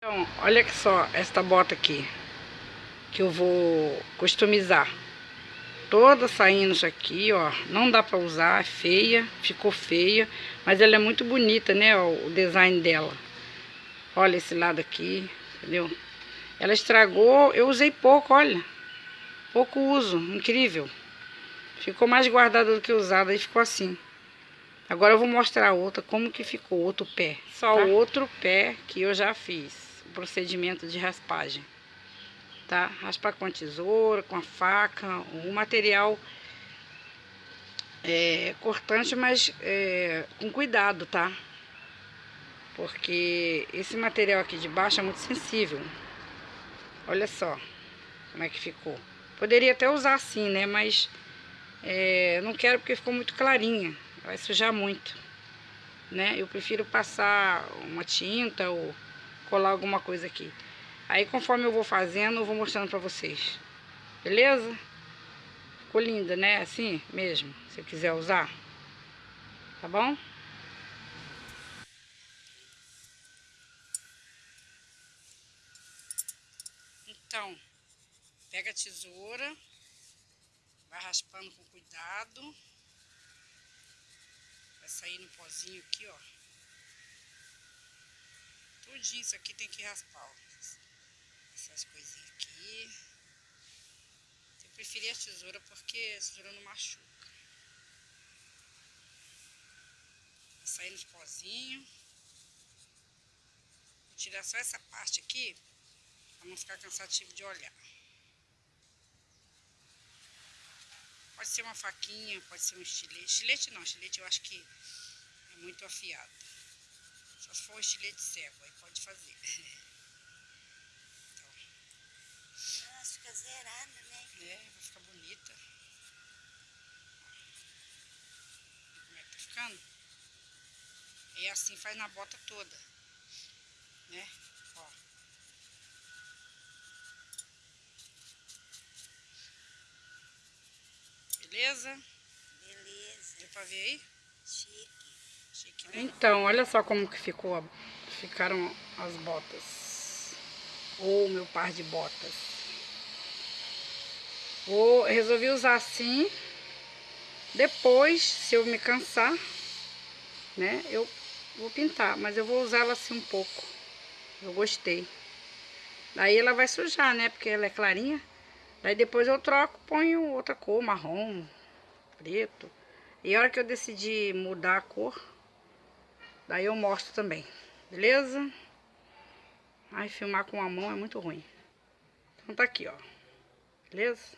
Então, olha só esta bota aqui. Que eu vou customizar. Toda saindo isso aqui, ó. Não dá pra usar, é feia. Ficou feia. Mas ela é muito bonita, né? O design dela. Olha esse lado aqui, entendeu? Ela estragou, eu usei pouco, olha. Pouco uso, incrível. Ficou mais guardada do que usada e ficou assim. Agora eu vou mostrar a outra, como que ficou, outro pé. Só tá? o outro pé que eu já fiz procedimento de raspagem. Tá? Raspar com a tesoura, com a faca, o material é, cortante, mas é, com cuidado, tá? Porque esse material aqui de baixo é muito sensível. Olha só como é que ficou. Poderia até usar assim, né? Mas é, não quero porque ficou muito clarinha. Vai sujar muito, né? Eu prefiro passar uma tinta ou colar alguma coisa aqui. Aí conforme eu vou fazendo, eu vou mostrando pra vocês. Beleza? Ficou linda, né? Assim mesmo, se quiser usar. Tá bom? Então, pega a tesoura, vai raspando com cuidado. Vai sair no pozinho aqui, ó. Tudinho isso aqui tem que raspar, ó. Essas coisinhas aqui. Eu preferi a tesoura porque a tesoura não machuca. Sair nos pozinhos. Vou tirar só essa parte aqui, pra não ficar cansativo de olhar. Pode ser uma faquinha, pode ser um estilete. Estilete não, estilete eu acho que é muito afiado. Só se for um estilete cego, aí pode fazer. Então. Nossa, fica zerada, né? É, vai ficar bonita. Como é que tá ficando? E assim faz na bota toda. Né? Ó. Beleza? Beleza. Deu pra ver aí? Chique. Então, olha só como que ficou, ficaram as botas. Ou oh, meu par de botas. Vou, resolvi usar assim. Depois, se eu me cansar, né, eu vou pintar. Mas eu vou usar ela assim um pouco. Eu gostei. Daí ela vai sujar, né, porque ela é clarinha. Daí depois eu troco, ponho outra cor, marrom, preto. E a hora que eu decidi mudar a cor, Daí eu mostro também, beleza? Ai, filmar com a mão é muito ruim. Então tá aqui, ó. Beleza?